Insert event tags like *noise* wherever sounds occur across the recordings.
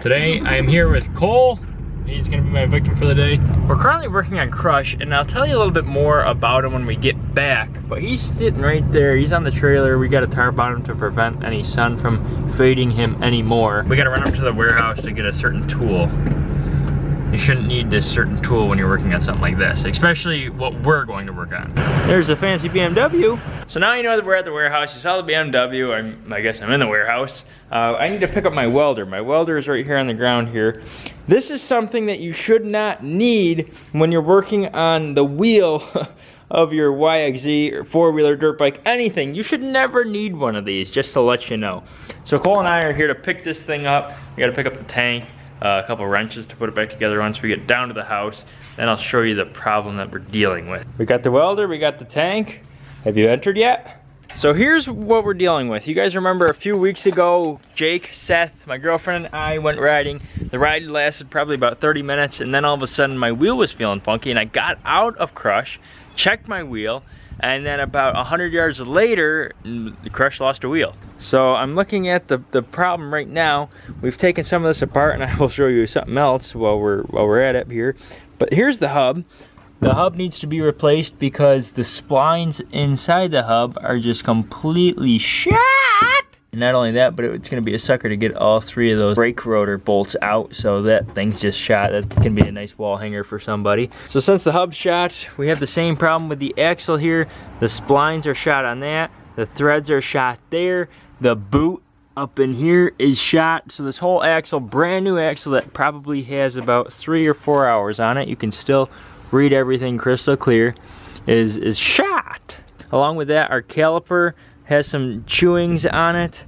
Today I am here with Cole. He's gonna be my victim for the day. We're currently working on Crush and I'll tell you a little bit more about him when we get back. But he's sitting right there, he's on the trailer. We got a tarp on him to prevent any sun from fading him anymore. We gotta run up to the warehouse to get a certain tool you shouldn't need this certain tool when you're working on something like this, especially what we're going to work on. There's a fancy BMW. So now you know that we're at the warehouse. You saw the BMW. I'm, I guess I'm in the warehouse. Uh, I need to pick up my welder. My welder is right here on the ground here. This is something that you should not need when you're working on the wheel *laughs* of your YXZ or four-wheeler dirt bike, anything. You should never need one of these, just to let you know. So Cole and I are here to pick this thing up. We gotta pick up the tank uh, a couple wrenches to put it back together once we get down to the house. Then I'll show you the problem that we're dealing with. We got the welder, we got the tank. Have you entered yet? So here's what we're dealing with. You guys remember a few weeks ago, Jake, Seth, my girlfriend and I went riding. The ride lasted probably about 30 minutes and then all of a sudden my wheel was feeling funky and I got out of Crush, checked my wheel, and then about 100 yards later, the Crush lost a wheel. So I'm looking at the, the problem right now. We've taken some of this apart and I will show you something else while we're, while we're at it here. But here's the hub. The hub needs to be replaced because the splines inside the hub are just completely shot. And not only that, but it's gonna be a sucker to get all three of those brake rotor bolts out so that thing's just shot. That can be a nice wall hanger for somebody. So since the hub's shot, we have the same problem with the axle here. The splines are shot on that. The threads are shot there. The boot up in here is shot. So this whole axle, brand new axle that probably has about three or four hours on it. You can still read everything crystal clear, is, is shot. Along with that, our caliper has some chewings on it.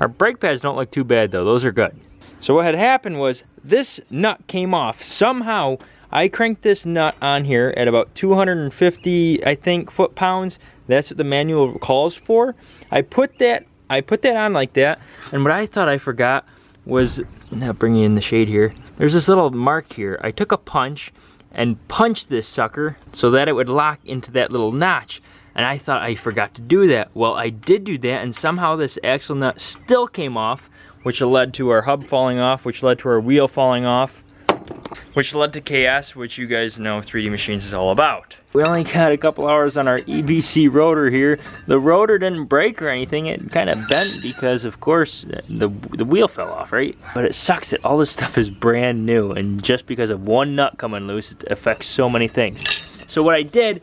Our brake pads don't look too bad though, those are good. So what had happened was this nut came off. Somehow I cranked this nut on here at about 250, I think, foot-pounds. That's what the manual calls for. I put that I put that on like that, and what I thought I forgot was, now bringing in the shade here, there's this little mark here. I took a punch and punched this sucker so that it would lock into that little notch. And I thought I forgot to do that. Well, I did do that, and somehow this axle nut still came off, which led to our hub falling off, which led to our wheel falling off, which led to chaos, which you guys know 3D Machines is all about. We only got a couple hours on our EBC rotor here. The rotor didn't break or anything. It kind of bent because, of course, the, the wheel fell off, right? But it sucks that all this stuff is brand new, and just because of one nut coming loose, it affects so many things. So what I did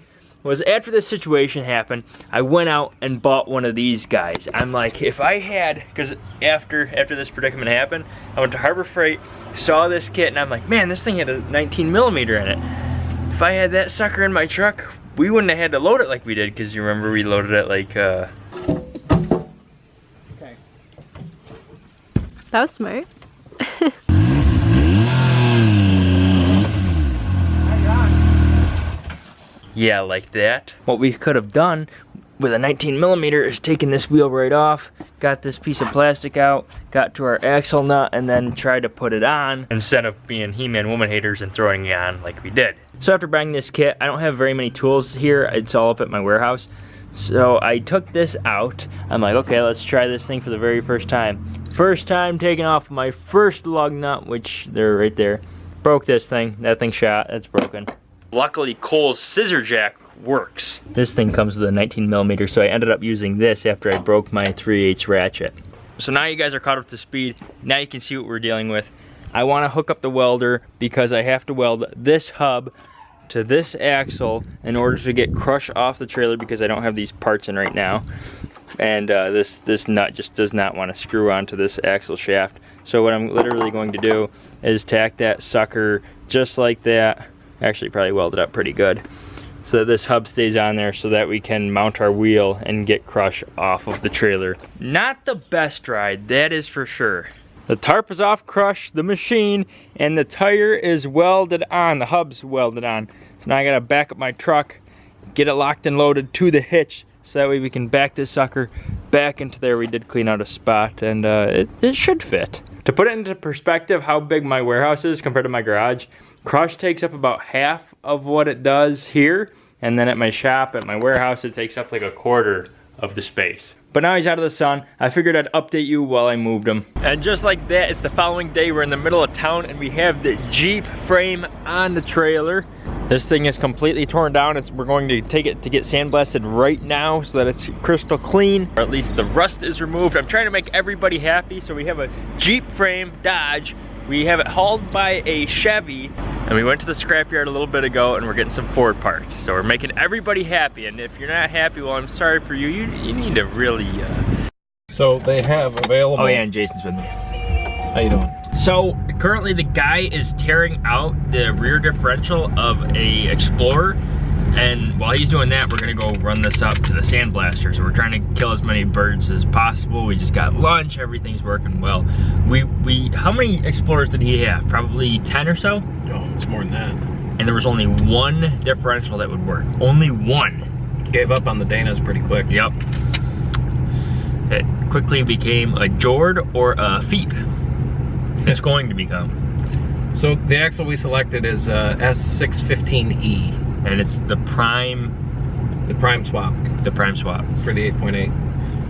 was after this situation happened, I went out and bought one of these guys. I'm like, if I had, because after after this predicament happened, I went to Harbor Freight, saw this kit, and I'm like, man, this thing had a 19 millimeter in it. If I had that sucker in my truck, we wouldn't have had to load it like we did, because you remember we loaded it like, uh... Okay. That was smart. *laughs* Yeah, like that. What we could have done with a 19 millimeter is taken this wheel right off, got this piece of plastic out, got to our axle nut, and then tried to put it on instead of being He-Man woman haters and throwing it on like we did. So after buying this kit, I don't have very many tools here. It's all up at my warehouse. So I took this out. I'm like, okay, let's try this thing for the very first time. First time taking off my first lug nut, which they're right there. Broke this thing. That thing shot. It's broken. Luckily, Cole's scissor jack works. This thing comes with a 19 millimeter, so I ended up using this after I broke my 3 8 ratchet. So now you guys are caught up to speed. Now you can see what we're dealing with. I wanna hook up the welder because I have to weld this hub to this axle in order to get crush off the trailer because I don't have these parts in right now. And uh, this, this nut just does not want to screw onto this axle shaft. So what I'm literally going to do is tack that sucker just like that actually probably welded up pretty good so that this hub stays on there so that we can mount our wheel and get crush off of the trailer. Not the best ride, that is for sure. The tarp is off crush, the machine, and the tire is welded on, the hub's welded on. So now I gotta back up my truck, get it locked and loaded to the hitch so that way we can back this sucker back into there. We did clean out a spot and uh, it, it should fit. To put it into perspective how big my warehouse is compared to my garage, Crush takes up about half of what it does here, and then at my shop, at my warehouse, it takes up like a quarter of the space. but now he's out of the sun. I figured I'd update you while I moved him. And just like that, it's the following day. We're in the middle of town and we have the Jeep frame on the trailer. This thing is completely torn down. It's, we're going to take it to get sandblasted right now so that it's crystal clean, or at least the rust is removed. I'm trying to make everybody happy. So we have a Jeep frame Dodge. We have it hauled by a Chevy and we went to the scrapyard a little bit ago and we're getting some Ford parts. So we're making everybody happy. And if you're not happy, well, I'm sorry for you. You, you need to really... Uh... So they have available... Oh yeah, and Jason's with me. How you doing? So currently the guy is tearing out the rear differential of a Explorer. And while he's doing that, we're gonna go run this up to the sandblaster. So we're trying to kill as many birds as possible. We just got lunch, everything's working well. We, we, how many Explorers did he have? Probably 10 or so? Oh, it's more than that. And there was only one differential that would work. Only one. Gave up on the Danas pretty quick. Yep. It quickly became a Jord or a Feep. It's going to become. So the axle we selected is uh, S615E and it's the prime? The prime swap. The prime swap. For the 8.8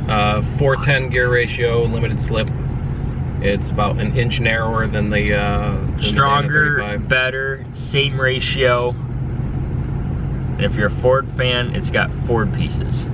uh 410 gear ratio limited slip. It's about an inch narrower than the uh than stronger the better same ratio. And if you're a ford fan it's got ford pieces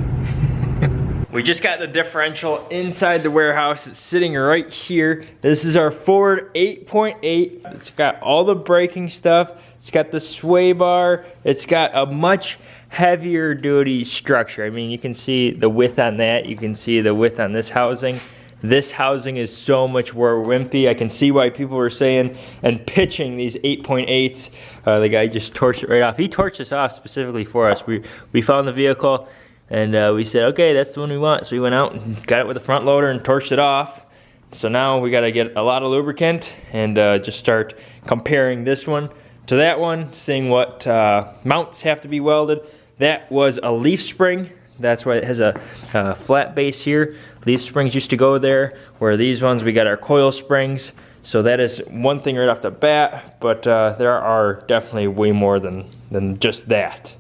We just got the differential inside the warehouse. It's sitting right here. This is our Ford 8.8. .8. It's got all the braking stuff. It's got the sway bar. It's got a much heavier duty structure. I mean, you can see the width on that. You can see the width on this housing. This housing is so much more wimpy. I can see why people were saying and pitching these 8.8s. Uh, the guy just torched it right off. He torched us off specifically for us. We, we found the vehicle and uh, we said, okay, that's the one we want. So we went out and got it with a front loader and torched it off. So now we gotta get a lot of lubricant and uh, just start comparing this one to that one, seeing what uh, mounts have to be welded. That was a leaf spring. That's why it has a, a flat base here. Leaf springs used to go there, where these ones, we got our coil springs. So that is one thing right off the bat, but uh, there are definitely way more than, than just that.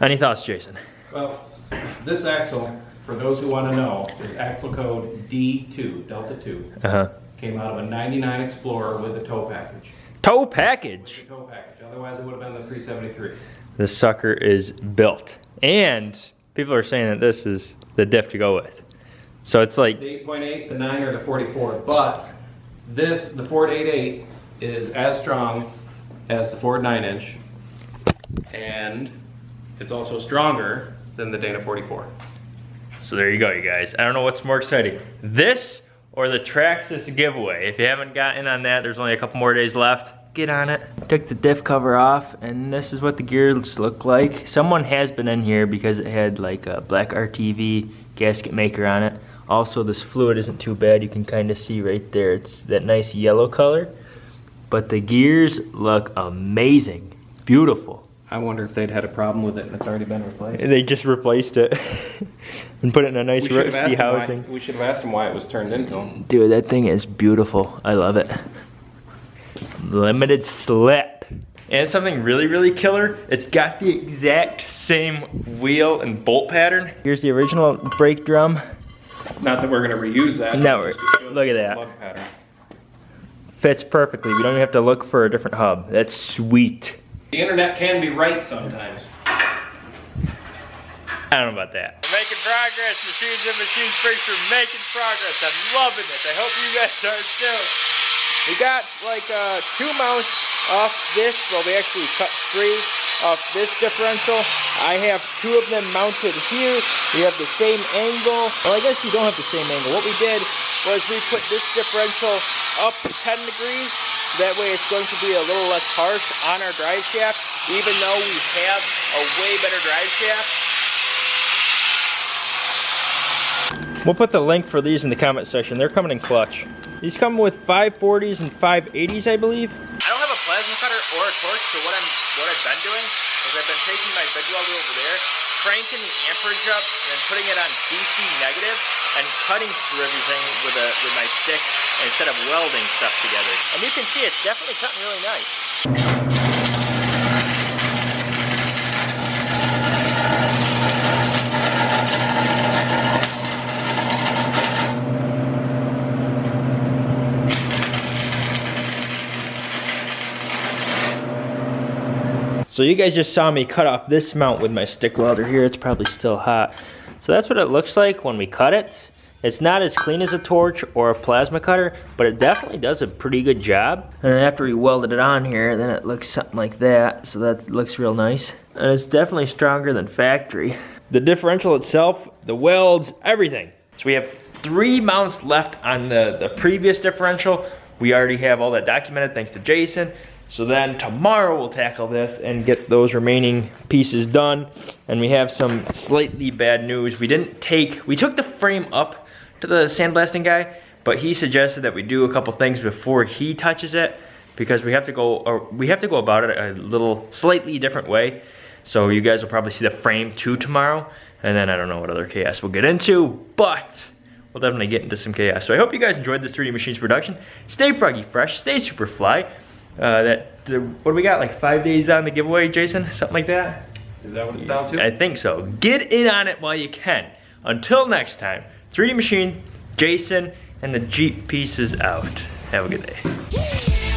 Any thoughts, Jason? Well, this axle, for those who want to know, is axle code D2, Delta 2. Uh-huh. Came out of a 99 Explorer with a tow package. Tow package. Tow package. Otherwise, it would have been the 373. This sucker is built, and people are saying that this is the diff to go with. So it's like the 8.8, the 9, or the 44. But this, the Ford 8.8, is as strong as the Ford 9-inch, and it's also stronger than the Dana 44. So there you go, you guys. I don't know what's more exciting, this or the Traxxas giveaway. If you haven't gotten on that, there's only a couple more days left. Get on it. Took the diff cover off, and this is what the gears look like. Someone has been in here because it had like a black RTV gasket maker on it. Also, this fluid isn't too bad. You can kind of see right there. It's that nice yellow color. But the gears look amazing. Beautiful. I wonder if they'd had a problem with it and it's already been replaced. They just replaced it *laughs* and put it in a nice rusty housing. Why, we should have asked them why it was turned into. Dude, that thing is beautiful. I love it. Limited slip. And something really, really killer, it's got the exact same wheel and bolt pattern. Here's the original brake drum. Not that we're gonna reuse that. No, look at that. Fits perfectly. We don't even have to look for a different hub. That's sweet. The internet can be right sometimes. I don't know about that. We're making progress, Machines and Machines Freaks are making progress. I'm loving it. I hope you guys are too. We got like uh, two mounts off this, well we actually cut three off this differential. I have two of them mounted here. We have the same angle. Well, I guess you don't have the same angle. What we did was we put this differential up 10 degrees that way it's going to be a little less harsh on our drive shaft, even though we have a way better drive shaft. We'll put the link for these in the comment section. They're coming in clutch. These come with 540s and 580s, I believe. I don't have a plasma cutter or a torch, so what I'm what I've been doing is I've been taking my big welder over there, cranking the amperage up, and then putting it on DC negative, and cutting through everything with, a, with my stick instead of welding stuff together. And you can see it's definitely cutting really nice. So you guys just saw me cut off this mount with my stick welder here. It's probably still hot. So that's what it looks like when we cut it. It's not as clean as a torch or a plasma cutter, but it definitely does a pretty good job. And after we welded it on here, then it looks something like that. So that looks real nice. And it's definitely stronger than factory. The differential itself, the welds, everything. So we have three mounts left on the, the previous differential. We already have all that documented thanks to Jason. So then tomorrow we'll tackle this and get those remaining pieces done. And we have some slightly bad news. We didn't take, we took the frame up to the sandblasting guy, but he suggested that we do a couple things before he touches it because we have to go, we have to go about it a little slightly different way. So you guys will probably see the frame too tomorrow. And then I don't know what other chaos we'll get into, but we'll definitely get into some chaos. So I hope you guys enjoyed this 3D Machines production. Stay froggy fresh, stay super fly. Uh, that, what do we got, like five days on the giveaway, Jason? Something like that? Is that what it's down to? I think so. Get in on it while you can. Until next time, 3D Machines, Jason, and the Jeep pieces out. Have a good day.